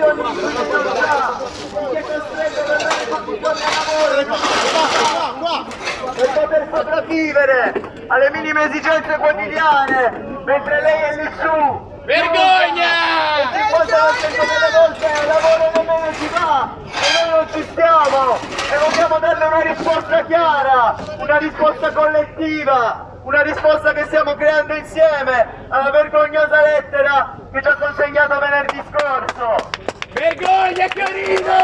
condizioni di criminalità, chi è costretto ad andare tutti i giorni a lavoro per poter sopravvivere alle minime esigenze quotidiane, mentre lei è lì su. Vergogna! Il 50% delle volte il lavoro nemmeno si fa e noi non ci stiamo e vogliamo darle una risposta chiara, una risposta collettiva, una risposta che stiamo creando insieme alla vergognosa lettera che ci ha consegnato venerdì scorso. Vergogna Chiarino!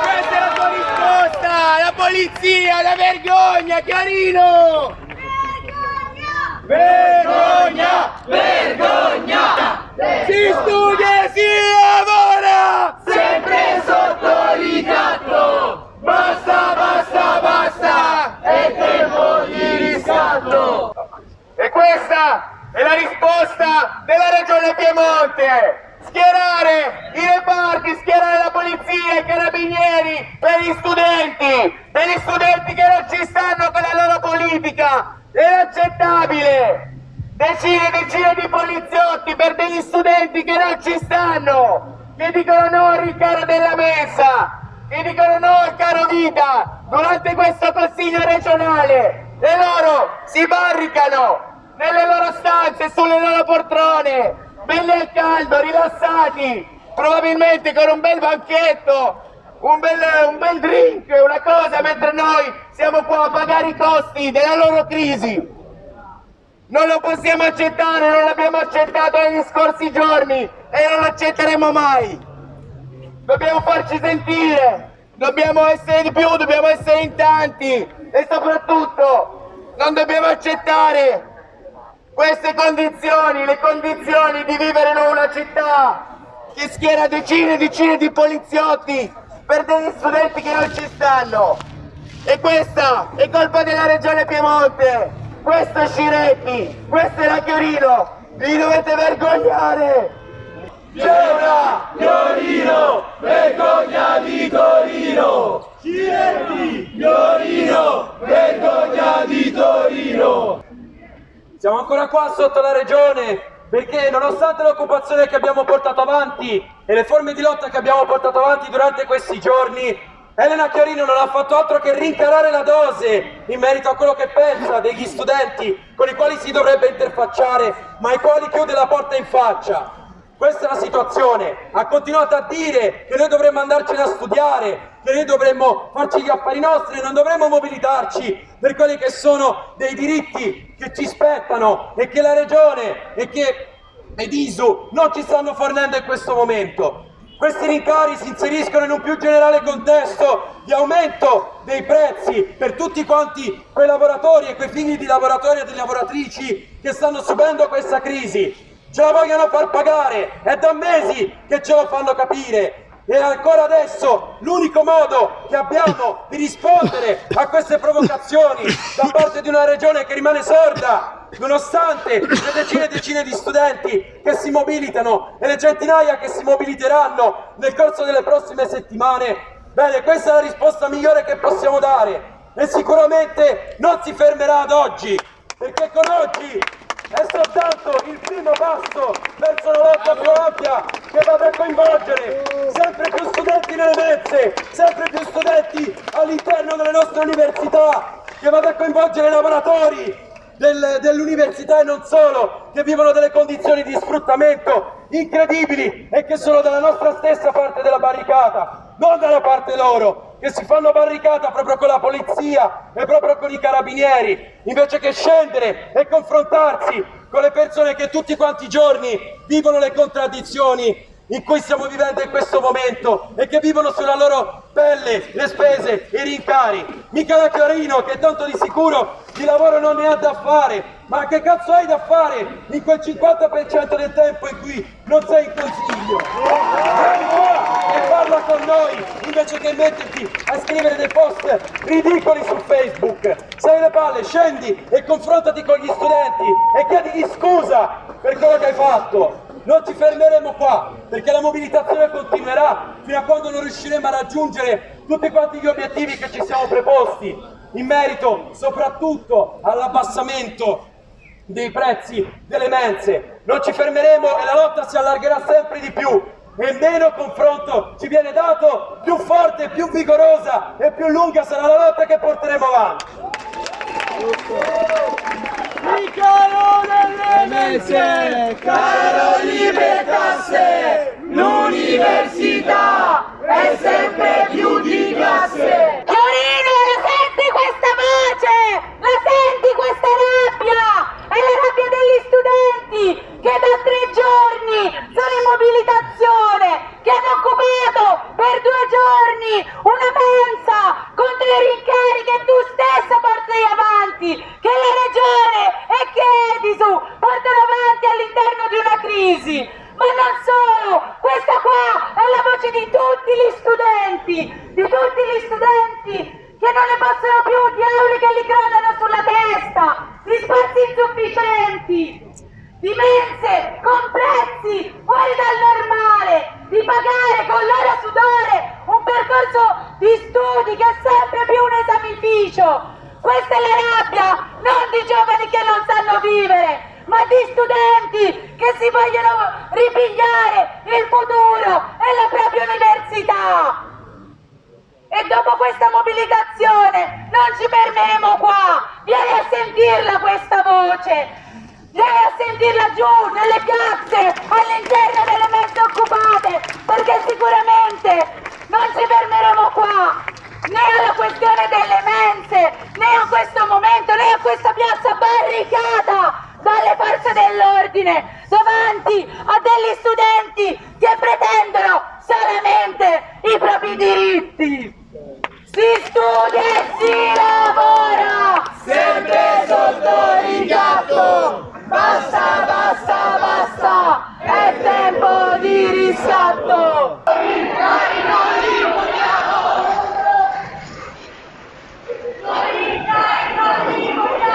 Questa è la tua risposta! La polizia, la vergogna, Chiarino! Vergogna! Vergogna! Si studia e si lavora! Sempre sotto ricatto! Basta, basta, basta! È tempo di riscatto! E questa è la risposta della Regione Piemonte! Schierare i reparti, schierare la polizia, i carabinieri per gli studenti, per gli studenti che non ci stanno con la loro politica! È inaccettabile! Decine e decine di poliziotti per degli studenti che non ci stanno! Che dicono no al rincaro della mensa! Che dicono no al caro vita! Durante questo consiglio regionale! E loro si barricano nelle loro stanze, sulle loro poltrone! Belli al caldo, rilassati! Probabilmente con un bel banchetto! Un bel, un bel drink, una cosa, mentre noi siamo qua a pagare i costi della loro crisi. Non lo possiamo accettare, non l'abbiamo accettato negli scorsi giorni e non lo accetteremo mai. Dobbiamo farci sentire, dobbiamo essere di più, dobbiamo essere in tanti e soprattutto non dobbiamo accettare queste condizioni, le condizioni di vivere in una città che schiera decine e decine di poliziotti per degli studenti che non ci stanno. E questa è colpa della regione Piemonte, questo è Sciretti, questo è la Chiorino, vi dovete vergognare! Una Chiorino, vergogna di Torino! Ciretti, Chiorino, vergogna di Torino! Siamo ancora qua sotto la regione perché nonostante l'occupazione che abbiamo portato avanti e le forme di lotta che abbiamo portato avanti durante questi giorni, Elena Chiarino non ha fatto altro che rincarare la dose in merito a quello che pensa degli studenti con i quali si dovrebbe interfacciare, ma ai quali chiude la porta in faccia. Questa è la situazione. Ha continuato a dire che noi dovremmo andarcene a studiare, che noi dovremmo farci gli affari nostri, non dovremmo mobilitarci per quelli che sono dei diritti che ci spettano e che la Regione e che ed ISU non ci stanno fornendo in questo momento. Questi rincari si inseriscono in un più generale contesto di aumento dei prezzi per tutti quanti quei lavoratori e quei figli di lavoratori e di lavoratrici che stanno subendo questa crisi ce la vogliono far pagare, è da mesi che ce lo fanno capire. E ancora adesso l'unico modo che abbiamo di rispondere a queste provocazioni da parte di una regione che rimane sorda nonostante le decine e decine di studenti che si mobilitano e le centinaia che si mobiliteranno nel corso delle prossime settimane. Bene questa è la risposta migliore che possiamo dare. E sicuramente non si fermerà ad oggi perché con oggi è soltanto il primo passo verso una lotta più ampia che vada a coinvolgere sempre più studenti nelle mense, sempre più studenti all'interno delle nostre università, che vada a coinvolgere i lavoratori del, dell'università e non solo, che vivono delle condizioni di sfruttamento incredibili e che sono dalla nostra stessa parte della barricata, non dalla parte loro, che si fanno barricata proprio con la polizia e proprio con i carabinieri, invece che scendere e confrontarsi con le persone che tutti quanti i giorni vivono le contraddizioni in cui stiamo vivendo in questo momento e che vivono sulla loro pelle le spese, i rincari. Mica da Chiarino che tanto di sicuro di lavoro non ne ha da fare, ma che cazzo hai da fare in quel 50% del tempo in cui non sei in consiglio? Parla con noi invece che metterti a scrivere dei post ridicoli su Facebook. Sei le palle, scendi e confrontati con gli studenti e chiedigli scusa per quello che hai fatto. Non ci fermeremo qua, perché la mobilitazione continuerà fino a quando non riusciremo a raggiungere tutti quanti gli obiettivi che ci siamo preposti, in merito soprattutto all'abbassamento dei prezzi delle mense. Non ci fermeremo e la lotta si allargherà sempre di più, e meno confronto ci viene dato, più forte, più vigorosa e più lunga sarà la lotta che porteremo avanti. Il caro delle messe, caro libre tasse, l'università è sempre più di classe. Chiorino, la senti questa voce? La senti questa rabbia? È la rabbia degli studenti che da tre giorni sono in mobilitazione, che hanno occupato per due giorni una mensa contro i rincari che tu stesso porti avanti, che la regione e che Edisu portano avanti all'interno di una crisi. Ma non solo, questa qua è la voce di tutti gli studenti, di tutti gli studenti che non ne possono più di aule che li gradano sulla testa, di spazi insufficienti, di mense con prezzi fuori dal normale, di pagare con loro sudore un percorso di studi che è sempre più un esamificio. Questa è la rabbia non di giovani che non sanno vivere, ma di studenti che si vogliono ripigliare il futuro e la propria università. E dopo questa mobilitazione non ci fermeremo qua, vieni a sentirla questa voce, vieni a sentirla giù nelle piazze, all'interno delle messe occupate, perché sicuramente non ci fermeremo qua, né alla questione delle mense, né a questo momento, né a questa piazza barricata dalle forze dell'ordine davanti a degli studenti che pretendono solamente i propri diritti. Si studia e si lavora! Sempre sotto ricatto, basta, basta, basta, è tempo di riscatto. Vergogna di Torino! Ciretti! Chiarino! Vergogna di Torino!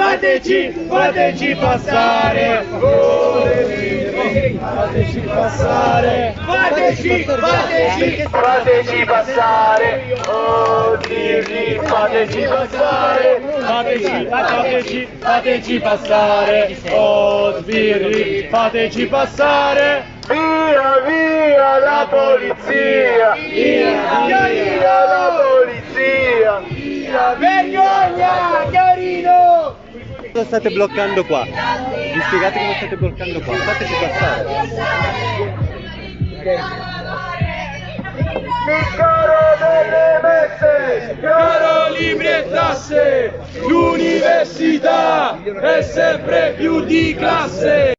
fateci, fateci passare! Fateci passare! Fateci, fateci, fateci passare! Oh, fateci passare! Fateci, fateci, fateci passare! Oh, sbirri, fateci passare! Via, via la polizia! Via, via la polizia! Vergogna, Chiarino! Cosa state bloccando qua? Vi spiegate cosa state bloccando qua? Fateci passare. Il caro delle messe! Caro libri e tasse, l'università è sempre più di classe.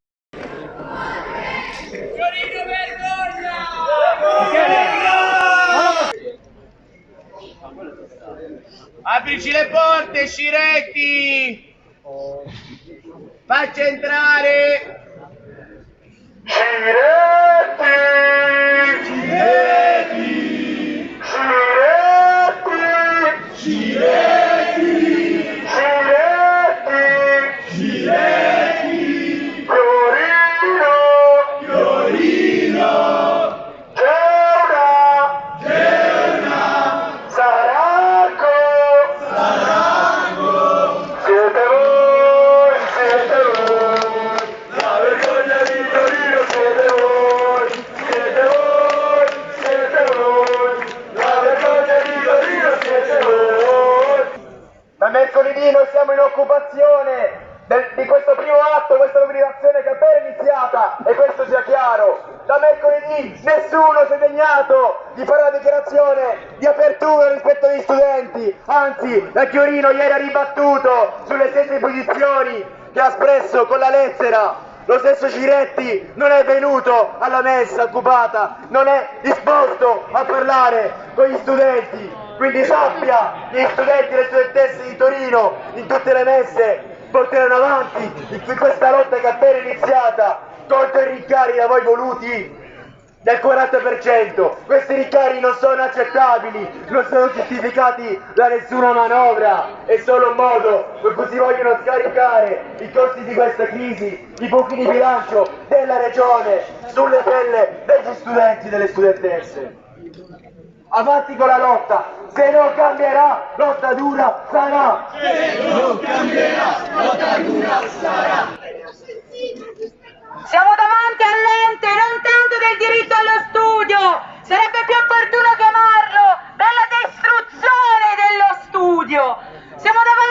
Aprici le porte, Sciretti! Faccia entrare! Chiaro. Da mercoledì nessuno si è degnato di fare una dichiarazione di apertura rispetto agli studenti, anzi la Chiorino ieri ha ribattuto sulle stesse posizioni che ha espresso con la lettera. Lo stesso Ciretti non è venuto alla messa occupata, non è disposto a parlare con gli studenti. Quindi sappia, gli studenti e le studentesse di Torino, in tutte le messe, porteranno avanti in questa lotta che è appena iniziata contro i rincari da voi voluti del 40%. Questi rincari non sono accettabili, non sono giustificati da nessuna manovra, è solo un modo per cui si vogliono scaricare i costi di questa crisi, i buchi di bilancio della regione sulle pelle degli studenti e delle studentesse. Avanti con la lotta, se non cambierà, lotta dura sarà! Siamo davanti all'ente non tanto del diritto allo studio, sarebbe più opportuno chiamarlo della distruzione dello studio. Siamo davanti